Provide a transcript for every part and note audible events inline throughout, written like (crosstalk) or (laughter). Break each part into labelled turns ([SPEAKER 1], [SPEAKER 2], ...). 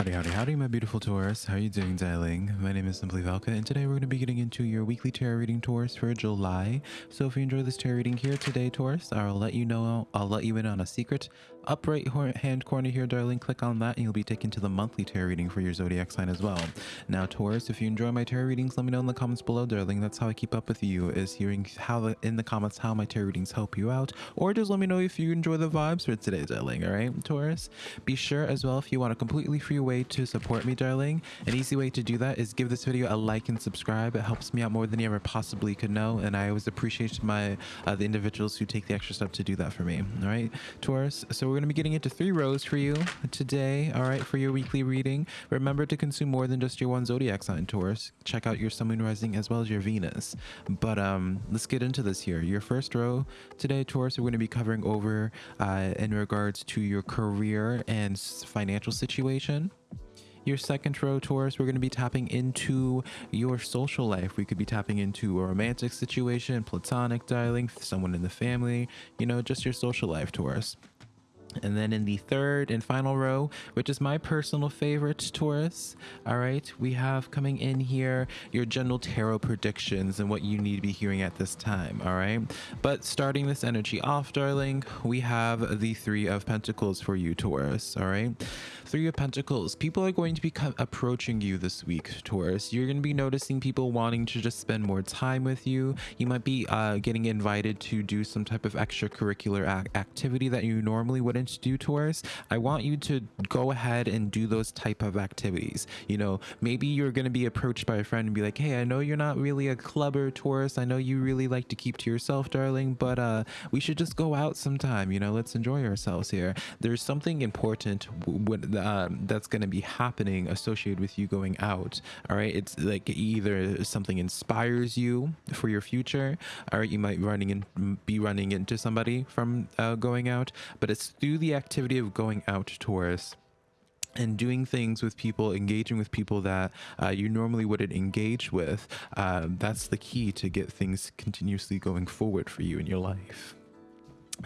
[SPEAKER 1] Howdy, howdy, howdy, my beautiful Taurus. How are you doing, darling? My name is Simply Velka, and today we're going to be getting into your weekly tarot reading, Taurus, for July. So if you enjoy this tarot reading here today, Taurus, I'll let you know, I'll let you in on a secret. Up right hand corner here, darling, click on that, and you'll be taken to the monthly tarot reading for your zodiac sign as well. Now, Taurus, if you enjoy my tarot readings, let me know in the comments below, darling. That's how I keep up with you, is hearing how the, in the comments how my tarot readings help you out, or just let me know if you enjoy the vibes for today, darling. All right, Taurus. Be sure as well if you want a completely free way to support me, darling. An easy way to do that is give this video a like and subscribe. It helps me out more than you ever possibly could know, and I always appreciate my uh, the individuals who take the extra step to do that for me. All right, Taurus. So we're going to be getting into three rows for you today. All right, for your weekly reading. Remember to consume more than just your one zodiac sign, Taurus. Check out your Sun, Moon, Rising as well as your Venus. But um, let's get into this here. Your first row today, Taurus, we're going to be covering over uh, in regards to your career and financial situation your second row Taurus, we're going to be tapping into your social life. We could be tapping into a romantic situation, platonic dialing, someone in the family, you know, just your social life Taurus. And then in the third and final row, which is my personal favorite, Taurus, all right, we have coming in here your general tarot predictions and what you need to be hearing at this time, all right? But starting this energy off, darling, we have the Three of Pentacles for you, Taurus, all right? Three of Pentacles, people are going to be approaching you this week, Taurus. You're going to be noticing people wanting to just spend more time with you. You might be uh, getting invited to do some type of extracurricular activity that you normally wouldn't do Taurus, I want you to go ahead and do those type of activities. You know, maybe you're going to be approached by a friend and be like, hey, I know you're not really a clubber Taurus. I know you really like to keep to yourself, darling, but uh, we should just go out sometime. You know, let's enjoy ourselves here. There's something important um, that's going to be happening associated with you going out. All right. It's like either something inspires you for your future, or you might running in, be running into somebody from uh, going out, but it's through the activity of going out to Taurus and doing things with people, engaging with people that uh, you normally wouldn't engage with, uh, that's the key to get things continuously going forward for you in your life.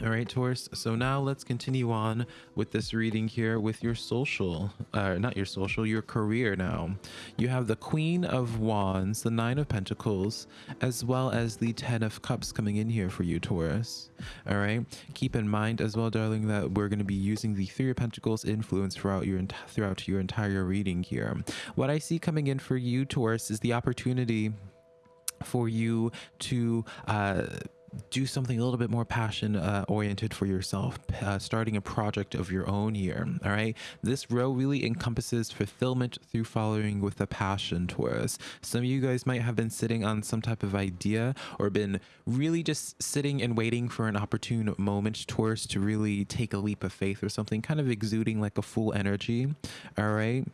[SPEAKER 1] All right, Taurus. So now let's continue on with this reading here with your social, uh, not your social, your career now. You have the Queen of Wands, the Nine of Pentacles, as well as the Ten of Cups coming in here for you, Taurus. All right. Keep in mind as well, darling, that we're going to be using the Three of Pentacles influence throughout your throughout your entire reading here. What I see coming in for you, Taurus, is the opportunity for you to uh, do something a little bit more passion uh, oriented for yourself, uh, starting a project of your own here. All right. This row really encompasses fulfillment through following with a passion Taurus. Some of you guys might have been sitting on some type of idea or been really just sitting and waiting for an opportune moment Taurus to really take a leap of faith or something, kind of exuding like a full energy. All right.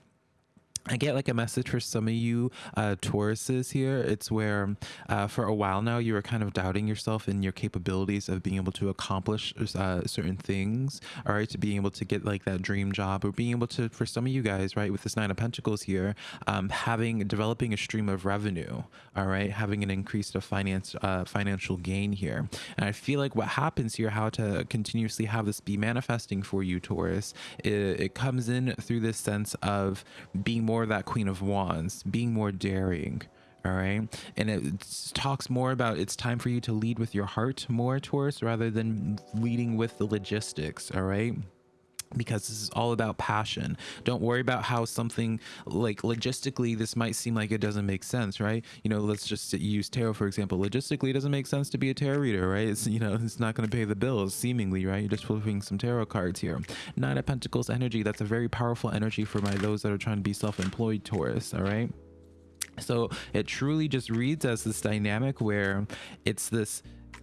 [SPEAKER 1] I get like a message for some of you uh, Tauruses here. It's where uh, for a while now you were kind of doubting yourself and your capabilities of being able to accomplish uh, certain things, all right, to being able to get like that dream job or being able to, for some of you guys, right, with this Nine of Pentacles here, um, having, developing a stream of revenue, all right, having an increase of finance, uh, financial gain here. And I feel like what happens here, how to continuously have this be manifesting for you, Taurus, it, it comes in through this sense of being more that Queen of Wands, being more daring. All right. And it talks more about it's time for you to lead with your heart more, Taurus, rather than leading with the logistics. All right because this is all about passion. Don't worry about how something like logistically this might seem like it doesn't make sense, right? You know, let's just use tarot for example. Logistically, it doesn't make sense to be a tarot reader, right? It's you know, it's not going to pay the bills seemingly, right? You're just flipping some tarot cards here. Nine of Pentacles energy. That's a very powerful energy for my those that are trying to be self-employed Taurus. All right. So it truly just reads as this dynamic where it's this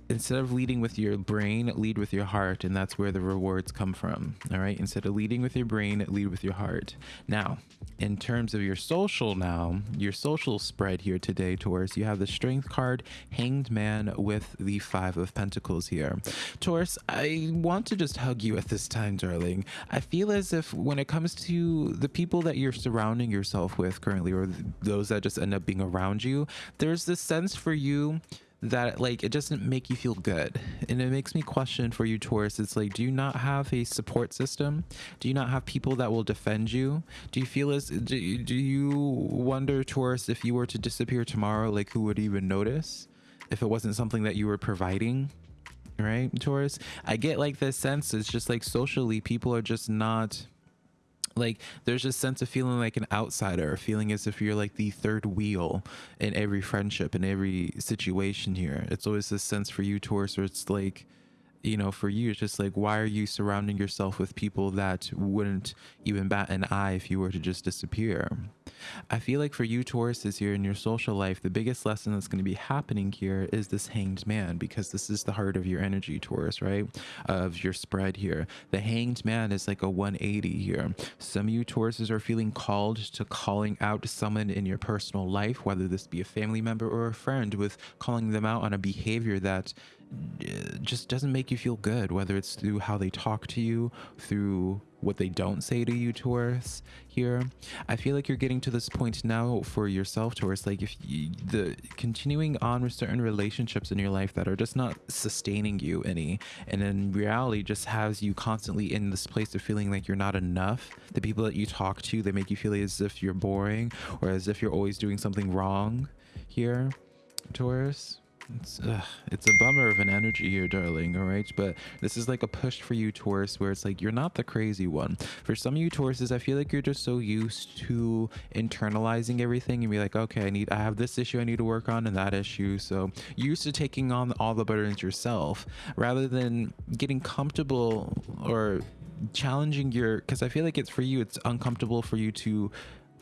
[SPEAKER 1] instead of leading with your brain, lead with your heart, and that's where the rewards come from. All right. Instead of leading with your brain, lead with your heart. Now, in terms of your social, now your social spread here today, Taurus, you have the Strength card, Hanged Man with the Five of Pentacles here. Taurus, I want to just hug you at this time, darling. I feel as if when it comes to the people that you're surrounding yourself with currently, or those that just end up being around you, there's this sense for you that like it doesn't make you feel good. And it makes me question for you taurus. It's like do you not have a support system? Do you not have people that will defend you? Do you feel as do, do you wonder taurus if you were to disappear tomorrow like who would even notice if it wasn't something that you were providing? Right taurus? I get like this sense it's just like socially people are just not like there's a sense of feeling like an outsider feeling as if you're like the third wheel in every friendship in every situation here. It's always this sense for you taurus where it's like you know, for you, it's just like, why are you surrounding yourself with people that wouldn't even bat an eye if you were to just disappear? I feel like for you, Taurus, this year in your social life, the biggest lesson that's going to be happening here is this hanged man, because this is the heart of your energy, Taurus, right? Of your spread here. The hanged man is like a 180 here. Some of you Tauruses are feeling called to calling out someone in your personal life, whether this be a family member or a friend, with calling them out on a behavior that Uh, just doesn't make you feel good, whether it's through how they talk to you, through what they don't say to you, Taurus, here. I feel like you're getting to this point now for yourself, Taurus, like if you, the continuing on with certain relationships in your life that are just not sustaining you any, and in reality just has you constantly in this place of feeling like you're not enough. The people that you talk to, they make you feel as if you're boring or as if you're always doing something wrong here, Taurus. It's, it's a bummer of an energy here, darling, all right? But this is like a push for you, Taurus, where it's like you're not the crazy one. For some of you Tauruses, I feel like you're just so used to internalizing everything and be like, okay, I need, I have this issue I need to work on and that issue. So used to taking on all the burdens yourself rather than getting comfortable or challenging your, because I feel like it's for you, it's uncomfortable for you to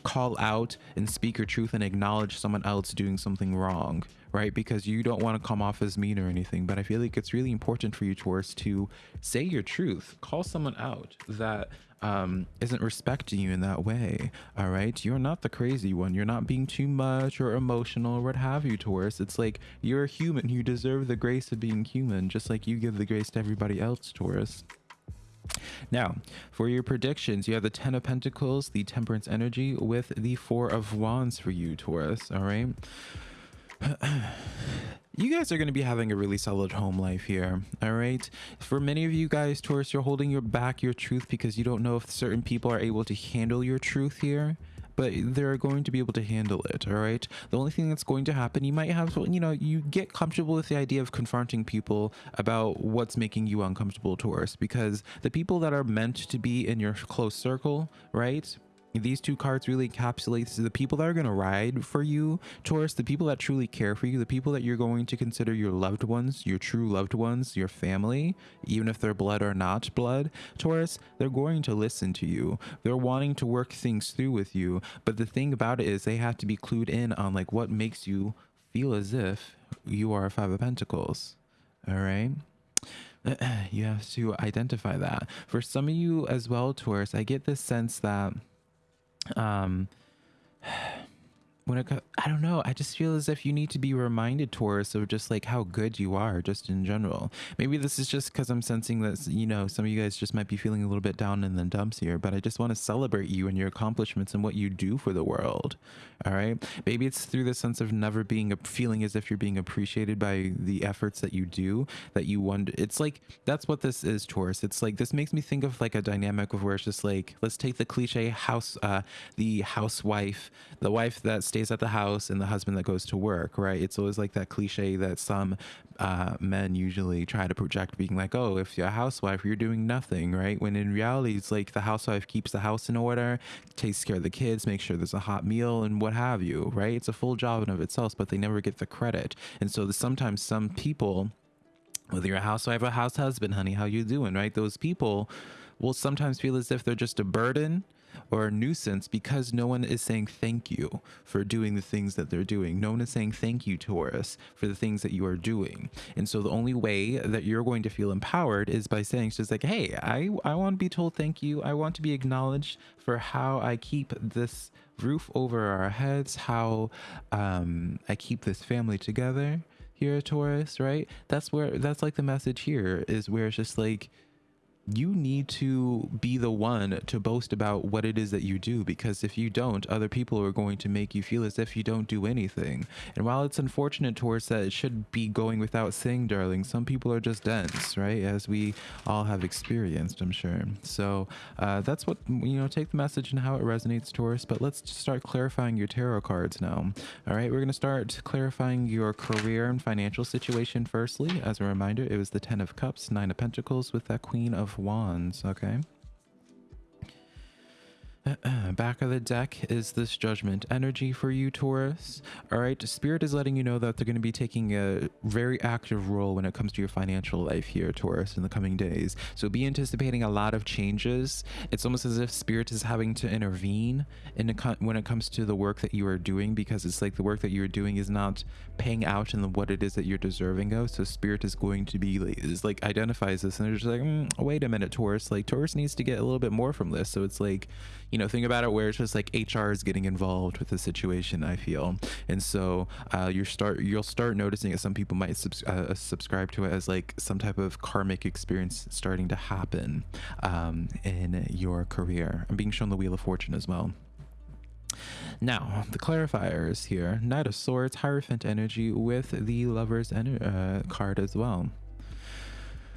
[SPEAKER 1] call out and speak your truth and acknowledge someone else doing something wrong right? Because you don't want to come off as mean or anything. But I feel like it's really important for you, Taurus, to say your truth, call someone out that um, isn't respecting you in that way. All right. You're not the crazy one. You're not being too much or emotional or what have you, Taurus. It's like you're a human. You deserve the grace of being human, just like you give the grace to everybody else, Taurus. Now, for your predictions, you have the Ten of Pentacles, the Temperance energy, with the Four of Wands for you, Taurus. All right. (clears throat) you guys are going to be having a really solid home life here all right for many of you guys taurus you're holding your back your truth because you don't know if certain people are able to handle your truth here but they're going to be able to handle it all right? The only thing that's going to happen you might have you know you get comfortable with the idea of confronting people about what's making you uncomfortable taurus because the people that are meant to be in your close circle right these two cards really encapsulate the people that are going to ride for you taurus the people that truly care for you the people that you're going to consider your loved ones your true loved ones your family even if they're blood or not blood. Taurus they're going to listen to you. They're wanting to work things through with you. But the thing about it is they have to be clued in on like what makes you feel as if you are a five of pentacles. All right? (clears throat) You have to identify that. For some of you as well taurus i get this sense that um when it I don't know, I just feel as if you need to be reminded, Taurus, of just like how good you are, just in general. Maybe this is just because I'm sensing that, you know, some of you guys just might be feeling a little bit down in the dumps here, but I just want to celebrate you and your accomplishments and what you do for the world. All right. Maybe it's through the sense of never being a feeling as if you're being appreciated by the efforts that you do that you wonder. It's like that's what this is, Taurus. It's like this makes me think of like a dynamic of where it's just like, let's take the cliche house, uh, the housewife, the wife that stays at the house and the husband that goes to work, right? It's always like that cliche that some uh, men usually try to project, being like, oh, if you're a housewife, you're doing nothing, right? When in reality, it's like the housewife keeps the house in order, takes care of the kids, makes sure there's a hot meal and what have you, right? It's a full job in of itself, but they never get the credit. And so sometimes some people, whether you're a housewife or a house husband, honey, how you doing, right? Those people will sometimes feel as if they're just a burden or a nuisance because no one is saying thank you for doing the things that they're doing. No one is saying thank you, Taurus, for the things that you are doing. And so the only way that you're going to feel empowered is by saying just like, hey, I, I want to be told thank you. I want to be acknowledged for how I keep this roof over our heads, how um, I keep this family together here at Taurus, right? That's where that's like the message here is where it's just like you need to be the one to boast about what it is that you do because if you don't other people are going to make you feel as if you don't do anything. And while it's unfortunate towards that it should be going without saying darling some people are just dense right? As we all have experienced i'm sure. So uh, that's what you know take the message and how it resonates taurus but let's start clarifying your tarot cards now. All right we're going to start clarifying your career and financial situation firstly. As a reminder it was the ten of cups nine of pentacles with that queen of Wands, okay? Back of the deck is this judgment energy for you, Taurus. All right, Spirit is letting you know that they're going to be taking a very active role when it comes to your financial life here, Taurus, in the coming days. So be anticipating a lot of changes. It's almost as if Spirit is having to intervene in the, when it comes to the work that you are doing because it's like the work that you're doing is not paying out in what it is that you're deserving of. So Spirit is going to be like, is like identifies this and they're just like, mm, wait a minute, Taurus. Like Taurus needs to get a little bit more from this. So it's like, you know, think about it where it's just like HR is getting involved with the situation. I feel, and so uh, you start you'll start noticing that some people might subs uh, subscribe to it as like some type of karmic experience starting to happen um, in your career. I'm being shown the Wheel of Fortune as well. Now, the clarifiers here Knight of Swords, Hierophant energy with the Lover's uh, card as well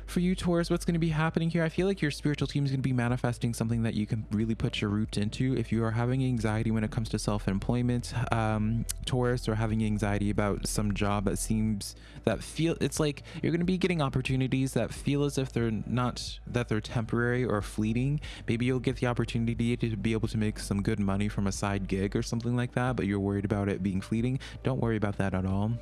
[SPEAKER 1] for you Taurus, what's going to be happening here? I feel like your spiritual team is going to be manifesting something that you can really put your root into. If you are having anxiety when it comes to self-employment, um, Taurus, or having anxiety about some job that seems that feel, it's like you're going to be getting opportunities that feel as if they're not, that they're temporary or fleeting. Maybe you'll get the opportunity to be able to make some good money from a side gig or something like that, but you're worried about it being fleeting. Don't worry about that at all.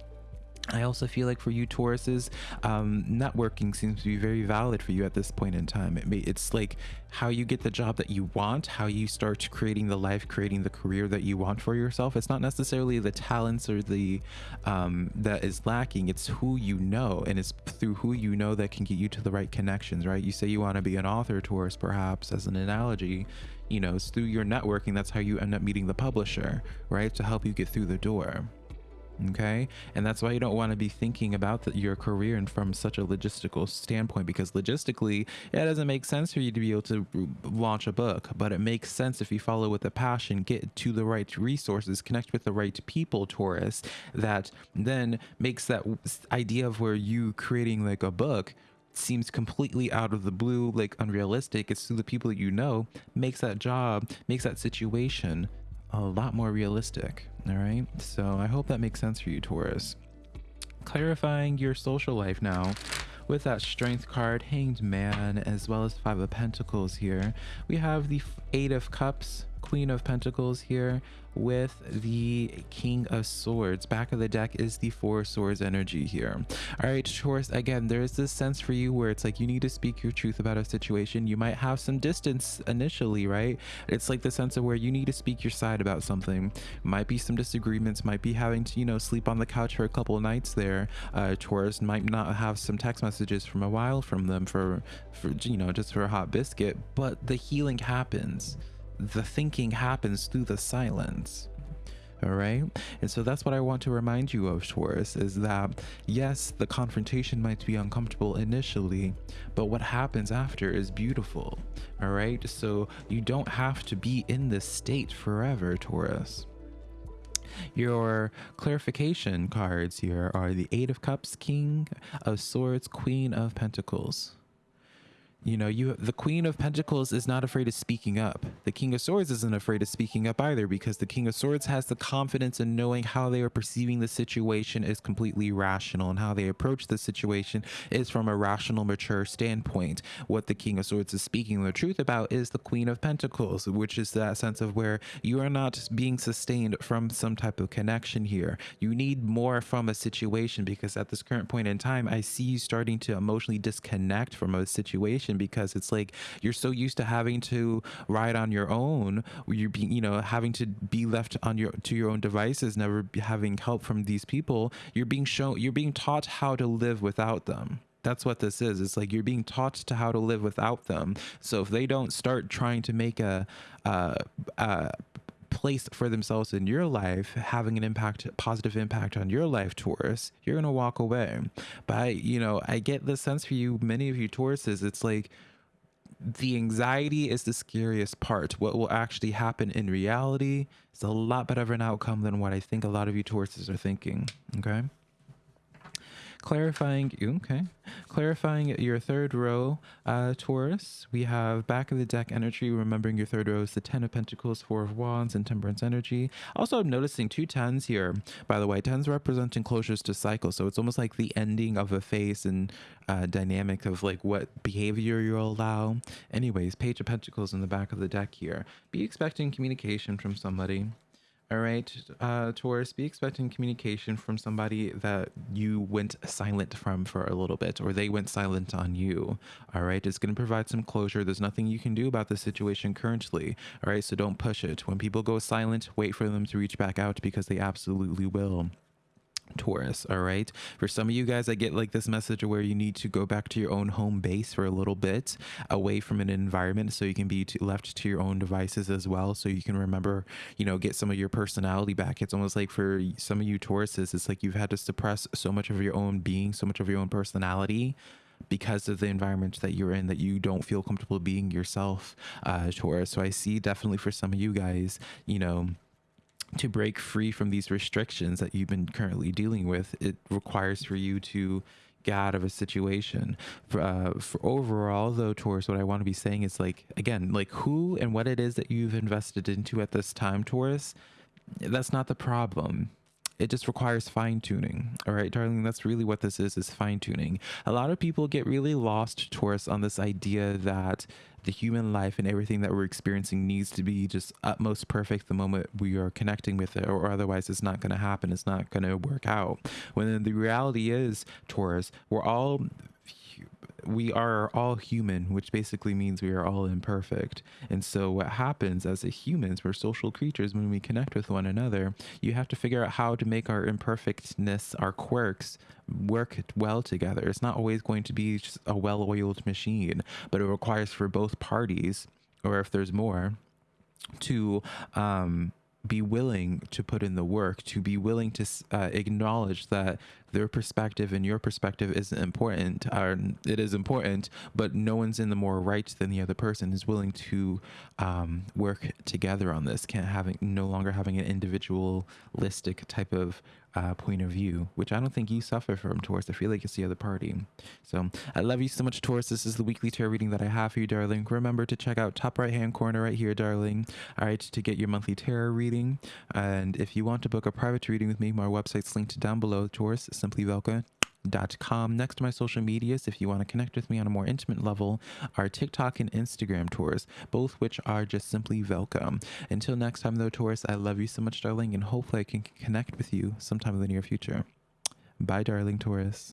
[SPEAKER 1] I also feel like for you Tauruses, um, networking seems to be very valid for you at this point in time. It may, it's like how you get the job that you want, how you start creating the life, creating the career that you want for yourself. It's not necessarily the talents or the um, that is lacking. It's who you know, and it's through who you know that can get you to the right connections. Right? You say you want to be an author, Taurus, perhaps as an analogy. You know, it's through your networking. That's how you end up meeting the publisher, right? To help you get through the door okay? And that's why you don't want to be thinking about the, your career and from such a logistical standpoint because logistically it doesn't make sense for you to be able to launch a book but it makes sense if you follow with a passion get to the right resources connect with the right people taurus that then makes that idea of where you creating like a book seems completely out of the blue like unrealistic. It's through the people you know makes that job makes that situation a lot more realistic. All right. So I hope that makes sense for you, Taurus. Clarifying your social life now with that strength card hanged man as well as five of pentacles here we have the eight of cups queen of pentacles here with the king of swords. Back of the deck is the four swords energy here. All right Taurus again there's this sense for you where it's like you need to speak your truth about a situation. You might have some distance initially right? It's like the sense of where you need to speak your side about something. Might be some disagreements might be having to you know sleep on the couch for a couple nights there. Uh Taurus might not have some text messages from a while from them for for you know just for a hot biscuit but the healing happens the thinking happens through the silence. All right? And so that's what i want to remind you of taurus is that yes the confrontation might be uncomfortable initially but what happens after is beautiful. All right? So you don't have to be in this state forever taurus. Your clarification cards here are the eight of cups king of swords queen of pentacles you know you the queen of pentacles is not afraid of speaking up. The king of swords isn't afraid of speaking up either because the king of swords has the confidence in knowing how they are perceiving the situation is completely rational and how they approach the situation is from a rational mature standpoint. What the king of swords is speaking the truth about is the queen of pentacles which is that sense of where you are not being sustained from some type of connection here. You need more from a situation because at this current point in time i see you starting to emotionally disconnect from a situation because it's like you're so used to having to ride on your own you're being you know having to be left on your to your own devices never having help from these people you're being shown you're being taught how to live without them. That's what this is. It's like you're being taught to how to live without them. So if they don't start trying to make a, a, a place for themselves in your life having an impact positive impact on your life taurus you're gonna walk away but I, you know i get the sense for you many of you tauruses it's like the anxiety is the scariest part. What will actually happen in reality is a lot better of an outcome than what I think a lot of you Tauruses are thinking. Okay clarifying okay. Clarifying your third row uh taurus we have back of the deck energy remembering your third row is the ten of pentacles four of wands and temperance energy. Also i'm noticing two tens here. By the way tens representing closures to cycle so it's almost like the ending of a phase and uh, dynamic of like what behavior you'll allow. Anyways page of pentacles in the back of the deck here. Be expecting communication from somebody all right, uh, Taurus, be expecting communication from somebody that you went silent from for a little bit, or they went silent on you. All right, it's going to provide some closure. There's nothing you can do about the situation currently. All right, so don't push it. When people go silent, wait for them to reach back out because they absolutely will. Taurus, all right? For some of you guys, I get like this message where you need to go back to your own home base for a little bit away from an environment so you can be left to your own devices as well. So you can remember, you know, get some of your personality back. It's almost like for some of you Tauruses, it's like you've had to suppress so much of your own being, so much of your own personality because of the environment that you're in that you don't feel comfortable being yourself, uh, Taurus. So I see definitely for some of you guys, you know, to break free from these restrictions that you've been currently dealing with, it requires for you to get out of a situation. For, uh, for overall, though, Taurus, what I want to be saying is like, again, like who and what it is that you've invested into at this time, Taurus, that's not the problem it just requires fine tuning. All right, darling, that's really what this is, is fine tuning. A lot of people get really lost, Taurus, on this idea that the human life and everything that we're experiencing needs to be just utmost perfect the moment we are connecting with it, or otherwise it's not going to happen. It's not going to work out. When the reality is, Taurus, we're all we are all human, which basically means we are all imperfect. And so, what happens as humans, we're social creatures when we connect with one another, you have to figure out how to make our imperfectness, our quirks, work well together. It's not always going to be a well oiled machine, but it requires for both parties, or if there's more, to um, be willing to put in the work, to be willing to uh, acknowledge that their perspective and your perspective isn't important, or it is important, but no one's in the more right than the other person is willing to um, work together on this. Can't having no longer having an individualistic type of uh, point of view, which I don't think you suffer from, Taurus. I feel like it's the other party. So I love you so much, Taurus. This is the weekly tarot reading that I have for you, darling. Remember to check out top right hand corner right here, darling. All right, to get your monthly tarot reading. And if you want to book a private reading with me, my website's linked down below, Taurus, simply Velka com. Next to my social medias, if you want to connect with me on a more intimate level, are TikTok and Instagram Taurus, both which are just simply Velka. Until next time, though, Taurus, I love you so much, darling, and hopefully I can connect with you sometime in the near future. Bye, darling Taurus.